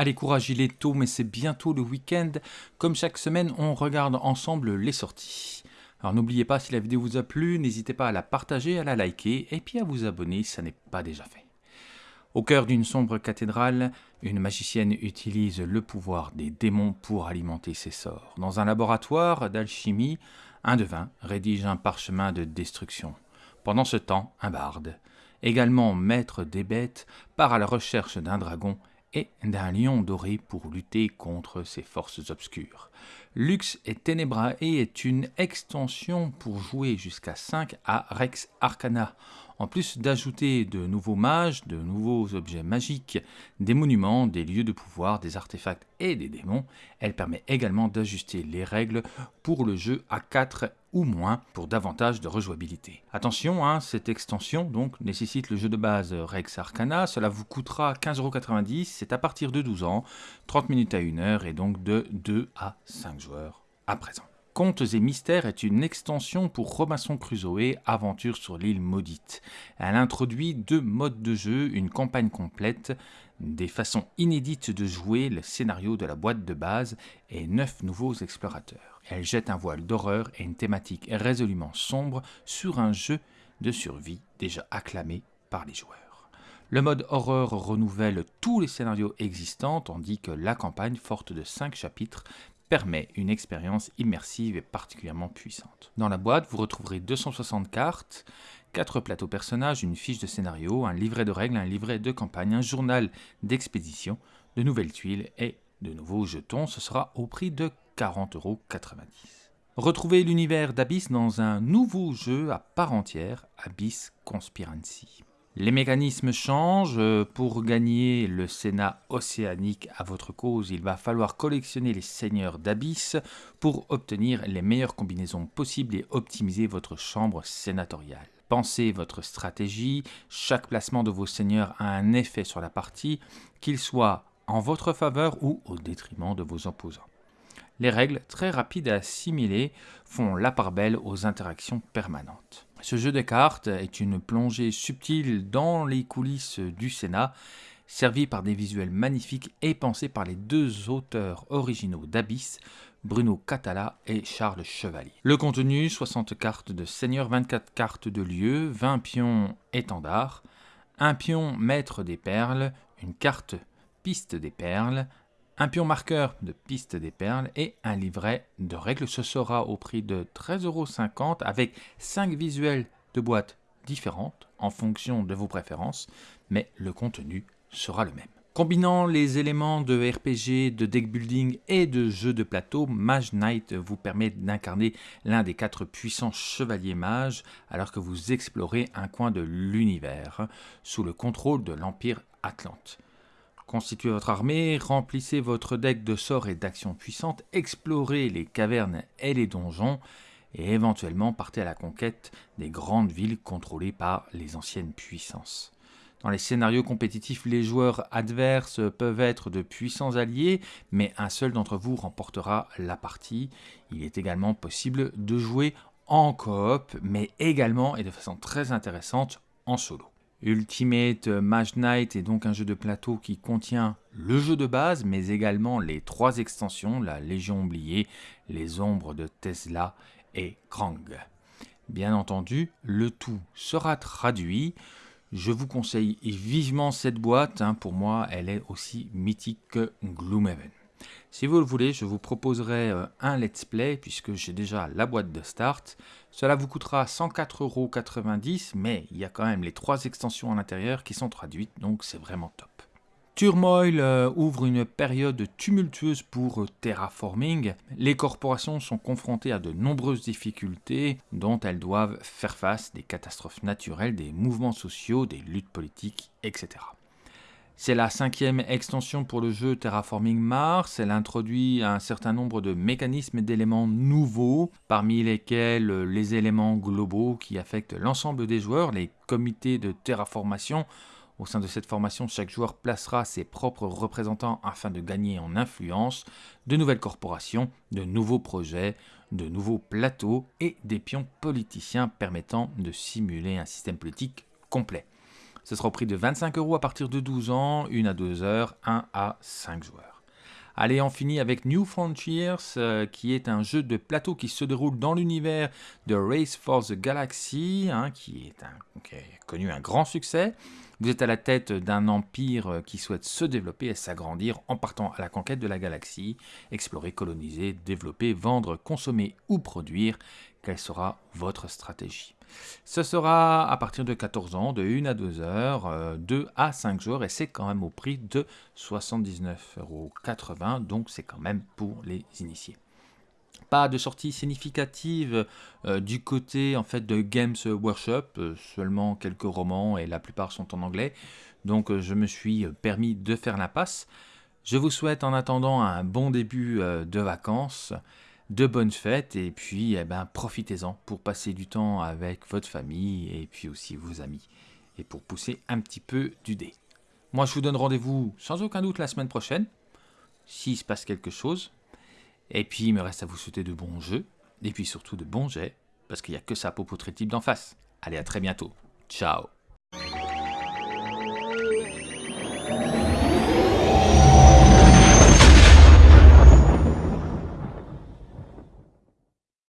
Allez, courage, il est tôt, mais c'est bientôt le week-end. Comme chaque semaine, on regarde ensemble les sorties. Alors n'oubliez pas, si la vidéo vous a plu, n'hésitez pas à la partager, à la liker, et puis à vous abonner si ça n'est pas déjà fait. Au cœur d'une sombre cathédrale, une magicienne utilise le pouvoir des démons pour alimenter ses sorts. Dans un laboratoire d'alchimie, un devin rédige un parchemin de destruction. Pendant ce temps, un barde, également maître des bêtes, part à la recherche d'un dragon et d'un lion doré pour lutter contre ces forces obscures. Lux et Ténébrae est une extension pour jouer jusqu'à 5 à Rex Arcana, en plus d'ajouter de nouveaux mages, de nouveaux objets magiques, des monuments, des lieux de pouvoir, des artefacts et des démons, elle permet également d'ajuster les règles pour le jeu à 4 ou moins pour davantage de rejouabilité. Attention, hein, cette extension donc nécessite le jeu de base Rex Arcana, cela vous coûtera 15,90€, c'est à partir de 12 ans, 30 minutes à 1 heure et donc de 2 à 5 joueurs à présent. Contes et Mystères est une extension pour Robinson Crusoe, Aventure sur l'île maudite. Elle introduit deux modes de jeu, une campagne complète, des façons inédites de jouer le scénario de la boîte de base et neuf nouveaux explorateurs. Elle jette un voile d'horreur et une thématique résolument sombre sur un jeu de survie déjà acclamé par les joueurs. Le mode horreur renouvelle tous les scénarios existants, tandis que la campagne, forte de 5 chapitres, permet une expérience immersive et particulièrement puissante. Dans la boîte, vous retrouverez 260 cartes, 4 plateaux personnages, une fiche de scénario, un livret de règles, un livret de campagne, un journal d'expédition, de nouvelles tuiles et de nouveaux jetons. Ce sera au prix de 40,90€. Retrouvez l'univers d'Abyss dans un nouveau jeu à part entière, Abyss Conspiracy. Les mécanismes changent. Pour gagner le Sénat océanique à votre cause, il va falloir collectionner les seigneurs d'abysse pour obtenir les meilleures combinaisons possibles et optimiser votre chambre sénatoriale. Pensez votre stratégie, chaque placement de vos seigneurs a un effet sur la partie, qu'il soit en votre faveur ou au détriment de vos opposants. Les règles, très rapides à assimiler, font la part belle aux interactions permanentes. Ce jeu de cartes est une plongée subtile dans les coulisses du Sénat, servi par des visuels magnifiques et pensé par les deux auteurs originaux d'Abyss, Bruno Catala et Charles Chevalier. Le contenu, 60 cartes de seigneur, 24 cartes de lieu, 20 pions étendards, un pion maître des perles, une carte piste des perles, un pion marqueur de piste des perles et un livret de règles. Ce sera au prix de 13,50€ avec 5 visuels de boîtes différentes en fonction de vos préférences, mais le contenu sera le même. Combinant les éléments de RPG, de deck building et de jeu de plateau, Mage Knight vous permet d'incarner l'un des quatre puissants chevaliers mages alors que vous explorez un coin de l'univers sous le contrôle de l'Empire Atlante. Constituez votre armée, remplissez votre deck de sorts et d'actions puissantes, explorez les cavernes et les donjons, et éventuellement partez à la conquête des grandes villes contrôlées par les anciennes puissances. Dans les scénarios compétitifs, les joueurs adverses peuvent être de puissants alliés, mais un seul d'entre vous remportera la partie. Il est également possible de jouer en coop, mais également et de façon très intéressante en solo. Ultimate Mage Knight est donc un jeu de plateau qui contient le jeu de base, mais également les trois extensions, la Légion oubliée, les ombres de Tesla et Krang. Bien entendu, le tout sera traduit. Je vous conseille vivement cette boîte, hein. pour moi elle est aussi mythique que Gloomhaven. Si vous le voulez, je vous proposerai euh, un let's play puisque j'ai déjà la boîte de start. Cela vous coûtera 104,90€, mais il y a quand même les trois extensions à l'intérieur qui sont traduites, donc c'est vraiment top. Turmoil euh, ouvre une période tumultueuse pour Terraforming. Les corporations sont confrontées à de nombreuses difficultés dont elles doivent faire face, des catastrophes naturelles, des mouvements sociaux, des luttes politiques, etc. C'est la cinquième extension pour le jeu Terraforming Mars. Elle introduit un certain nombre de mécanismes et d'éléments nouveaux, parmi lesquels les éléments globaux qui affectent l'ensemble des joueurs, les comités de terraformation. Au sein de cette formation, chaque joueur placera ses propres représentants afin de gagner en influence, de nouvelles corporations, de nouveaux projets, de nouveaux plateaux et des pions politiciens permettant de simuler un système politique complet. Ce sera au prix de 25 euros à partir de 12 ans, 1 à 2 heures, 1 à 5 joueurs. Allez, on finit avec New Frontiers, euh, qui est un jeu de plateau qui se déroule dans l'univers de Race for the Galaxy, hein, qui, est qui a connu un grand succès. Vous êtes à la tête d'un empire euh, qui souhaite se développer et s'agrandir en partant à la conquête de la galaxie, explorer, coloniser, développer, vendre, consommer ou produire. Quelle sera votre stratégie Ce sera à partir de 14 ans, de 1 à 2 heures, 2 euh, à 5 jours, et c'est quand même au prix de 79,80 euros, donc c'est quand même pour les initiés pas de sortie significative euh, du côté en fait de Games Workshop, euh, seulement quelques romans et la plupart sont en anglais. Donc je me suis permis de faire la passe. Je vous souhaite en attendant un bon début de vacances, de bonnes fêtes et puis eh ben, profitez-en pour passer du temps avec votre famille et puis aussi vos amis et pour pousser un petit peu du dé. Moi je vous donne rendez-vous sans aucun doute la semaine prochaine, s'il se passe quelque chose. Et puis, il me reste à vous souhaiter de bons jeux, et puis surtout de bons jets, parce qu'il n'y a que ça pour type d'en face. Allez, à très bientôt. Ciao